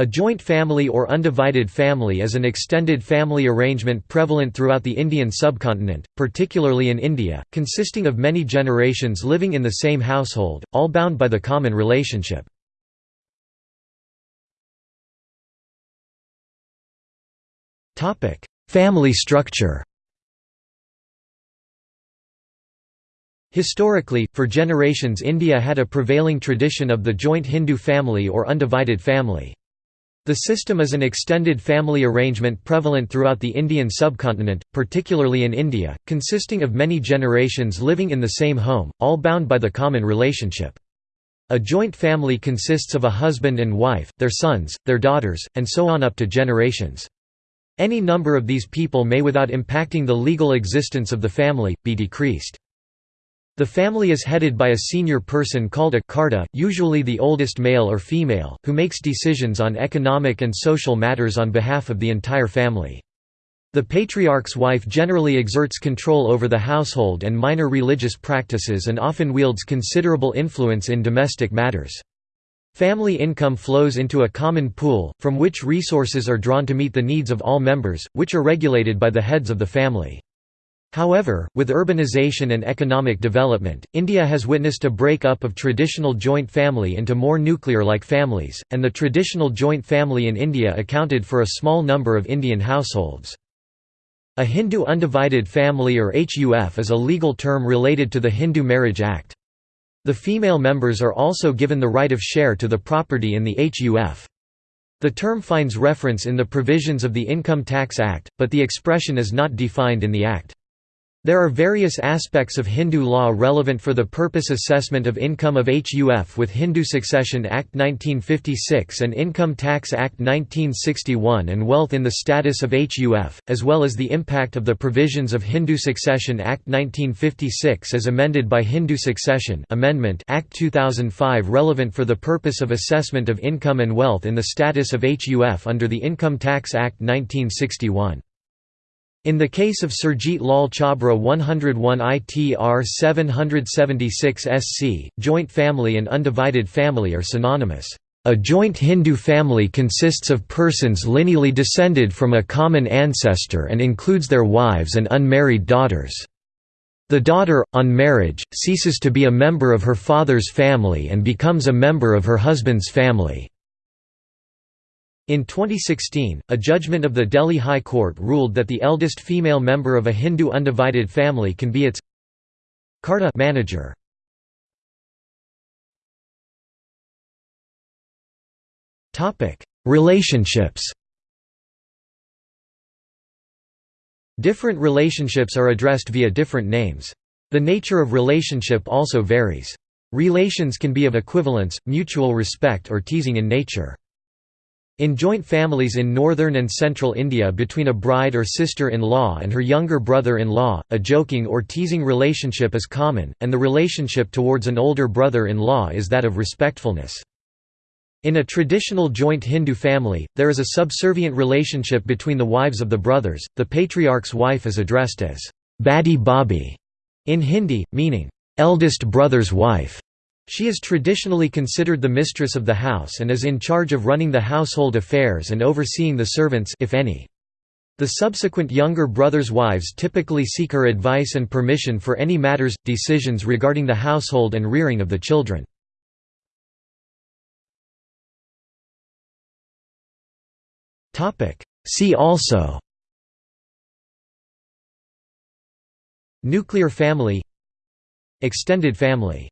A joint family or undivided family is an extended family arrangement prevalent throughout the Indian subcontinent, particularly in India, consisting of many generations living in the same household, all bound by the common relationship. family structure Historically, for generations India had a prevailing tradition of the joint Hindu family or undivided family. The system is an extended family arrangement prevalent throughout the Indian subcontinent, particularly in India, consisting of many generations living in the same home, all bound by the common relationship. A joint family consists of a husband and wife, their sons, their daughters, and so on up to generations. Any number of these people may without impacting the legal existence of the family, be decreased. The family is headed by a senior person called a karta, usually the oldest male or female, who makes decisions on economic and social matters on behalf of the entire family. The patriarch's wife generally exerts control over the household and minor religious practices and often wields considerable influence in domestic matters. Family income flows into a common pool, from which resources are drawn to meet the needs of all members, which are regulated by the heads of the family. However, with urbanization and economic development, India has witnessed a break-up of traditional joint family into more nuclear-like families, and the traditional joint family in India accounted for a small number of Indian households. A Hindu undivided family or HUF is a legal term related to the Hindu Marriage Act. The female members are also given the right of share to the property in the HUF. The term finds reference in the provisions of the Income Tax Act, but the expression is not defined in the Act. There are various aspects of Hindu law relevant for the purpose assessment of income of HUF with Hindu Succession Act 1956 and Income Tax Act 1961 and wealth in the status of HUF, as well as the impact of the provisions of Hindu Succession Act 1956 as amended by Hindu Succession Amendment Act 2005 relevant for the purpose of assessment of income and wealth in the status of HUF under the Income Tax Act 1961. In the case of Surjit Lal Chhabra 101 ITR 776 SC, joint family and undivided family are synonymous. A joint Hindu family consists of persons lineally descended from a common ancestor and includes their wives and unmarried daughters. The daughter, on marriage, ceases to be a member of her father's family and becomes a member of her husband's family. In 2016, a judgment of the Delhi High Court ruled that the eldest female member of a Hindu undivided family can be its Karta manager. Relationships Different relationships are addressed via different names. The nature of relationship also varies. Relations can be of equivalence, mutual respect or teasing in nature. In joint families in northern and central India between a bride or sister-in-law and her younger brother-in-law, a joking or teasing relationship is common, and the relationship towards an older brother-in-law is that of respectfulness. In a traditional joint Hindu family, there is a subservient relationship between the wives of the brothers. The patriarch's wife is addressed as Badi Bhabhi in Hindi, meaning eldest brother's wife. She is traditionally considered the mistress of the house and is in charge of running the household affairs and overseeing the servants if any. The subsequent younger brothers' wives typically seek her advice and permission for any matters, decisions regarding the household and rearing of the children. See also Nuclear family Extended family